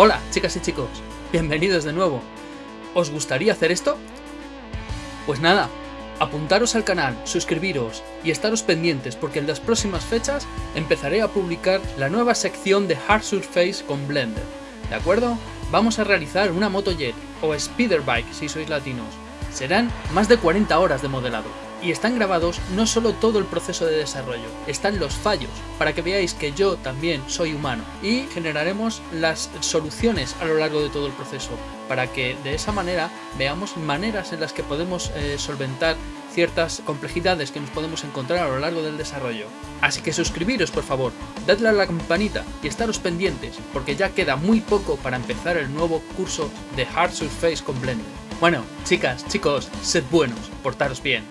Hola, chicas y chicos, bienvenidos de nuevo. ¿Os gustaría hacer esto? Pues nada, apuntaros al canal, suscribiros y estaros pendientes porque en las próximas fechas empezaré a publicar la nueva sección de Hard Surface con Blender, ¿de acuerdo? Vamos a realizar una motojet o speederbike si sois latinos. Serán más de 40 horas de modelado y están grabados no solo todo el proceso de desarrollo, están los fallos, para que veáis que yo también soy humano y generaremos las soluciones a lo largo de todo el proceso, para que de esa manera veamos maneras en las que podemos eh, solventar ciertas complejidades que nos podemos encontrar a lo largo del desarrollo. Así que suscribiros por favor, dadle a la campanita y estaros pendientes, porque ya queda muy poco para empezar el nuevo curso de Hard Surface con Blender. Bueno, chicas, chicos, sed buenos, portaros bien.